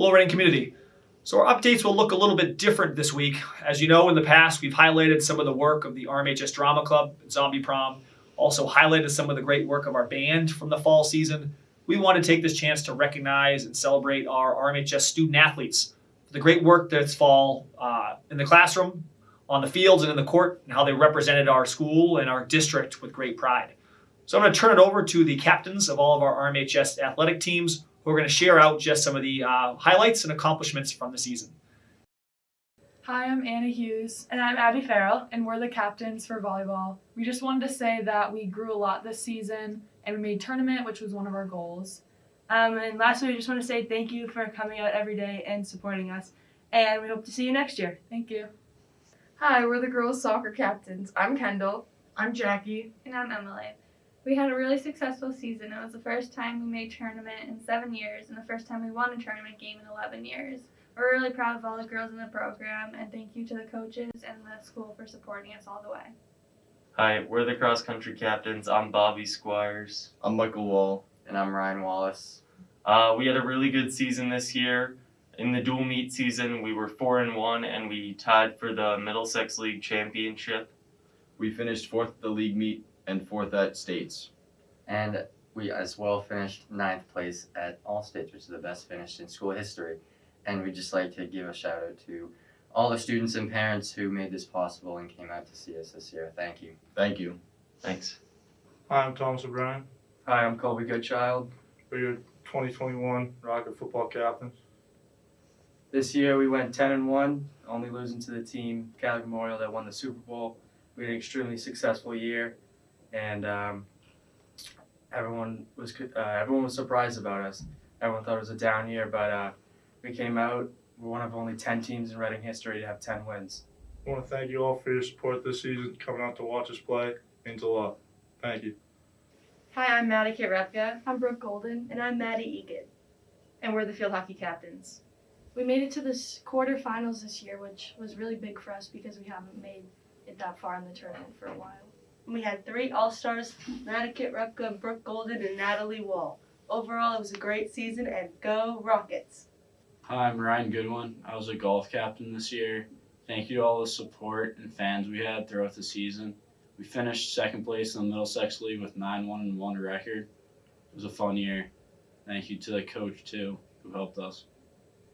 Hello, Reading community. So our updates will look a little bit different this week. As you know, in the past, we've highlighted some of the work of the RMHS Drama Club, Zombie Prom, also highlighted some of the great work of our band from the fall season. We want to take this chance to recognize and celebrate our RMHS student athletes for the great work this fall uh, in the classroom, on the fields, and in the court, and how they represented our school and our district with great pride. So I'm going to turn it over to the captains of all of our RMHS athletic teams who are going to share out just some of the uh, highlights and accomplishments from the season. Hi, I'm Anna Hughes, And I'm Abby Farrell. and we're the captains for volleyball. We just wanted to say that we grew a lot this season, and we made tournament, which was one of our goals. Um, and lastly, we just want to say thank you for coming out every day and supporting us. And we hope to see you next year. Thank you. Hi, we're the girls soccer captains. I'm Kendall. I'm Jackie. And I'm Emily. We had a really successful season. It was the first time we made tournament in seven years and the first time we won a tournament game in 11 years. We're really proud of all the girls in the program and thank you to the coaches and the school for supporting us all the way. Hi, we're the cross country captains. I'm Bobby Squires. I'm Michael Wall. And I'm Ryan Wallace. Uh, we had a really good season this year. In the dual meet season, we were four and one, and we tied for the Middlesex League championship. We finished fourth at the league meet and fourth at states. And we as well finished ninth place at All States, which is the best finish in school history. And we'd just like to give a shout out to all the students and parents who made this possible and came out to see us this year. Thank you. Thank you. Thanks. Hi, I'm Thomas O'Brien. Hi, I'm Colby Goodchild. We're your 2021 Rocket football captains. This year we went 10 and 1, only losing to the team Catholic Memorial that won the Super Bowl. We had an extremely successful year, and um, everyone was uh, everyone was surprised about us. Everyone thought it was a down year, but uh, we came out. We're one of only 10 teams in Reading history to have 10 wins. I want to thank you all for your support this season, coming out to watch us play. Means a lot. Thank you. Hi, I'm Maddie Kate Repka. I'm Brooke Golden. And I'm Maddie Egan. And we're the field hockey captains. We made it to the quarterfinals this year, which was really big for us because we haven't made it that far in the tournament for a while. We had three All Stars Maddie Kate Brooke Golden, and Natalie Wall. Overall, it was a great season, and go Rockets! Hi, I'm Ryan Goodwin. I was a golf captain this year. Thank you to all the support and fans we had throughout the season. We finished second place in the Middlesex League with 9 1 and 1 record. It was a fun year. Thank you to the coach, too, who helped us.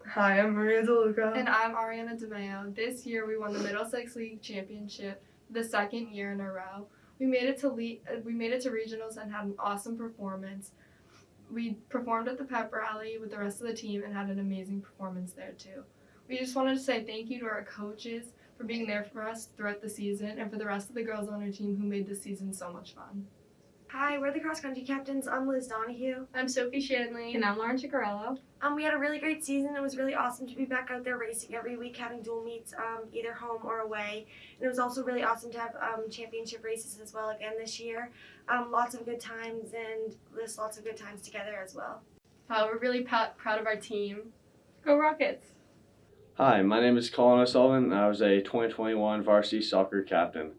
Hi, I'm Maria DeLuca. And I'm Ariana DeMeo. This year we won the Middlesex League Championship the second year in a row. We made it to le- uh, we made it to regionals and had an awesome performance. We performed at the pep rally with the rest of the team and had an amazing performance there too. We just wanted to say thank you to our coaches for being there for us throughout the season and for the rest of the girls on our team who made this season so much fun. Hi, we're the cross country captains. I'm Liz Donahue. I'm Sophie Shanley. And I'm Lauren Chicarello. Um, we had a really great season. It was really awesome to be back out there racing every week, having dual meets, um, either home or away. And it was also really awesome to have um, championship races as well again this year. Um, lots of good times and just lots of good times together as well. Uh, we're really p- proud of our team. Go Rockets! Hi, my name is Colin O'Sullivan. I was a 2021 varsity soccer captain.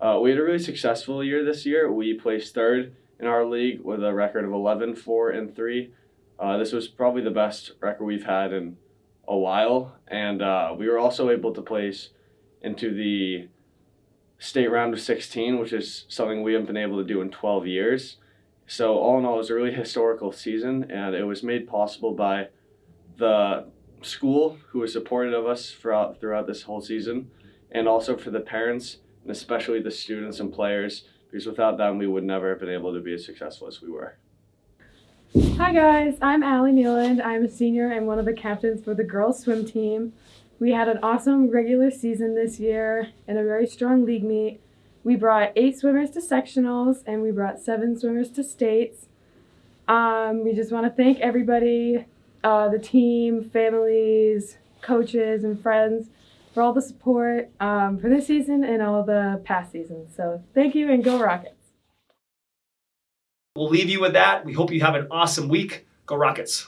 Uh, we had a really successful year this year. We placed third in our league with a record of 11, 4, and 3. Uh, this was probably the best record we've had in a while, and uh, we were also able to place into the state round of 16, which is something we haven't been able to do in 12 years. So, all in all, it was a really historical season, and it was made possible by the school who was supportive of us throughout throughout this whole season, and also for the parents and especially the students and players, because without them we would never have been able to be as successful as we were. Hi guys, I'm Allie Nealand. I'm a senior and one of the captains for the girls swim team. We had an awesome regular season this year and a very strong league meet. We brought eight swimmers to sectionals and we brought seven swimmers to states. Um, we just want to thank everybody uh, the team, families, coaches, and friends for all the support um, for this season and all the past seasons. So thank you and go Rockets. We'll leave you with that. We hope you have an awesome week. Go Rockets.